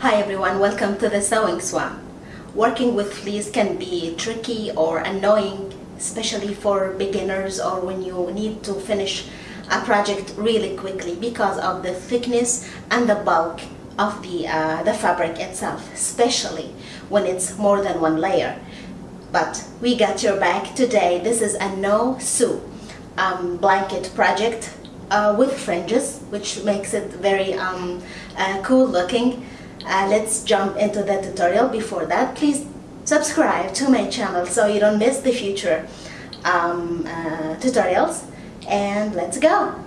Hi everyone, welcome to the Sewing Swamp. Working with fleece can be tricky or annoying, especially for beginners or when you need to finish a project really quickly because of the thickness and the bulk of the, uh, the fabric itself, especially when it's more than one layer. But we got your back today. This is a no-sew um, blanket project uh, with fringes, which makes it very um, uh, cool looking. Uh, let's jump into the tutorial. Before that, please subscribe to my channel so you don't miss the future um, uh, tutorials. And let's go!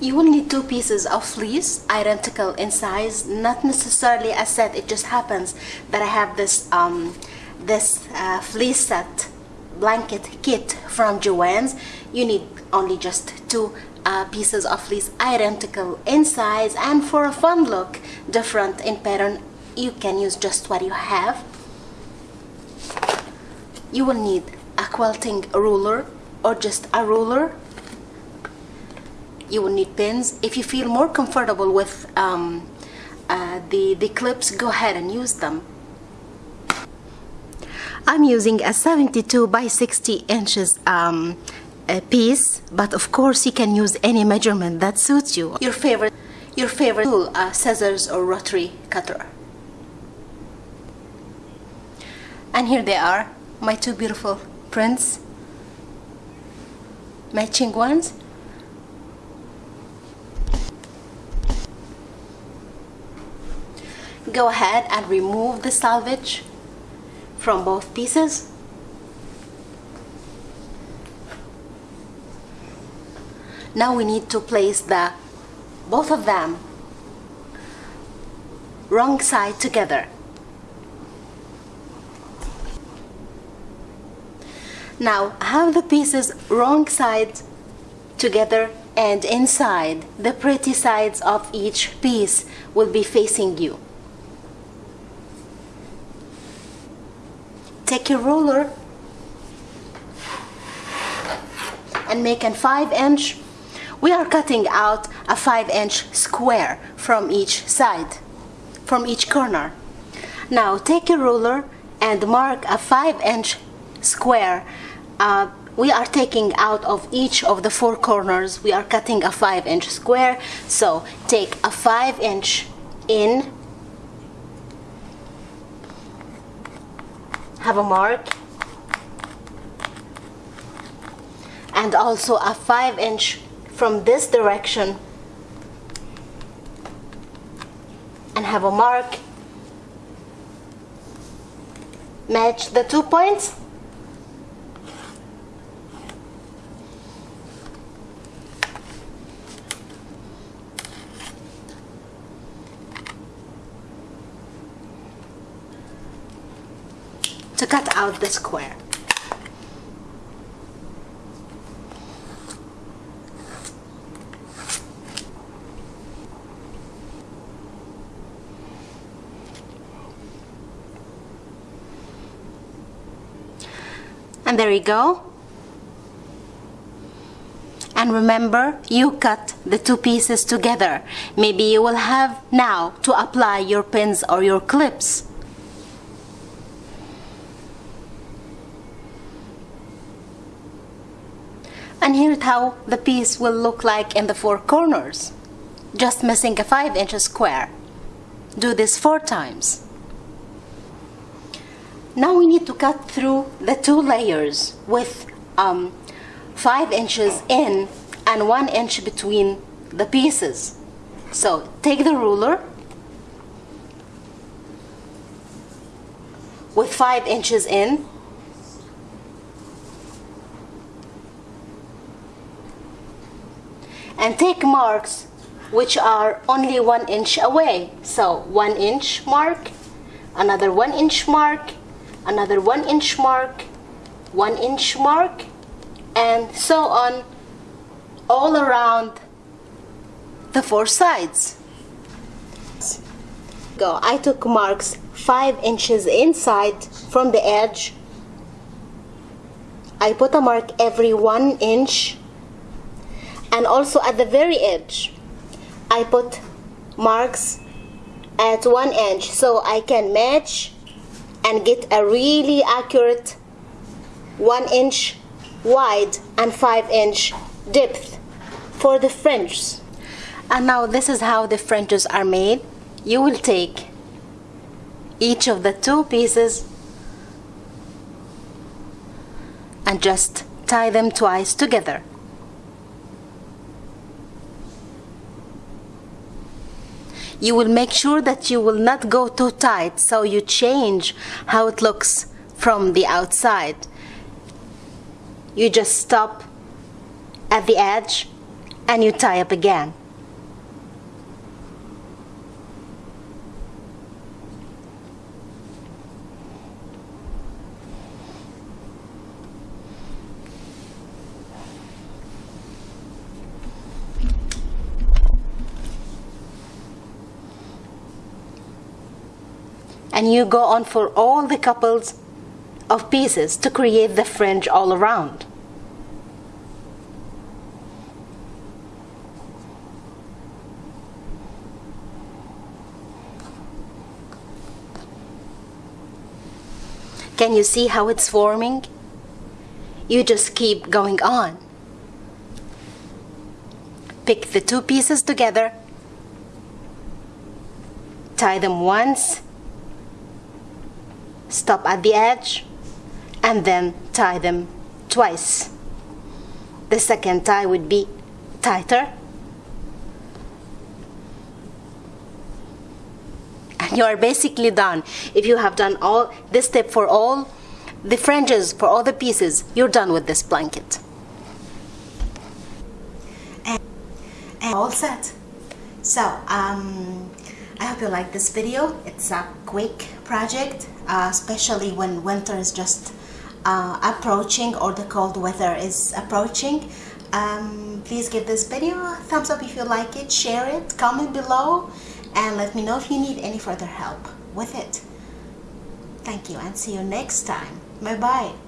You will need two pieces of fleece, identical in size, not necessarily a set. It just happens that I have this um, this uh, fleece set blanket kit from Joann's. You need only just two uh, pieces of fleece, identical in size, and for a fun look, different in pattern, you can use just what you have. You will need a quilting ruler or just a ruler you will need pins if you feel more comfortable with um, uh, the the clips go ahead and use them. I'm using a 72 by 60 inches um, piece but of course you can use any measurement that suits you. Your favorite your favorite tool uh, scissors or rotary cutter. And here they are my two beautiful prints. Matching ones go ahead and remove the selvage from both pieces. Now we need to place the both of them wrong side together. Now have the pieces wrong side together and inside. The pretty sides of each piece will be facing you take your ruler and make a 5 inch. We are cutting out a 5 inch square from each side from each corner. Now take a ruler and mark a 5 inch square. Uh, we are taking out of each of the four corners. We are cutting a 5 inch square. So take a 5 inch in have a mark. And also a 5 inch from this direction. And have a mark. Match the two points to cut out the square. And there you go. And remember, you cut the two pieces together. Maybe you will have now to apply your pins or your clips. And here's how the piece will look like in the four corners. Just missing a 5 inch square. Do this four times. Now we need to cut through the two layers with um, 5 inches in and 1 inch between the pieces. So take the ruler with 5 inches in and take marks which are only one inch away so one inch mark another one inch mark another one inch mark one inch mark and so on all around the four sides Go. I took marks 5 inches inside from the edge. I put a mark every 1 inch and also at the very edge I put marks at 1 inch so I can match and get a really accurate 1 inch wide and 5 inch depth for the fringes and now this is how the fringes are made. You will take each of the two pieces and just tie them twice together you will make sure that you will not go too tight so you change how it looks from the outside you just stop at the edge and you tie up again. And you go on for all the couples of pieces to create the fringe all around. Can you see how it's forming? You just keep going on. Pick the two pieces together, tie them once, stop at the edge, and then tie them twice. The second tie would be tighter. And you are basically done. If you have done all this step for all the fringes, for all the pieces, you're done with this blanket. And, all set. So, um, I hope you like this video. It's a quick project, uh, especially when winter is just uh, approaching or the cold weather is approaching. Um, please give this video a thumbs up if you like it, share it, comment below, and let me know if you need any further help with it. Thank you and see you next time. Bye bye.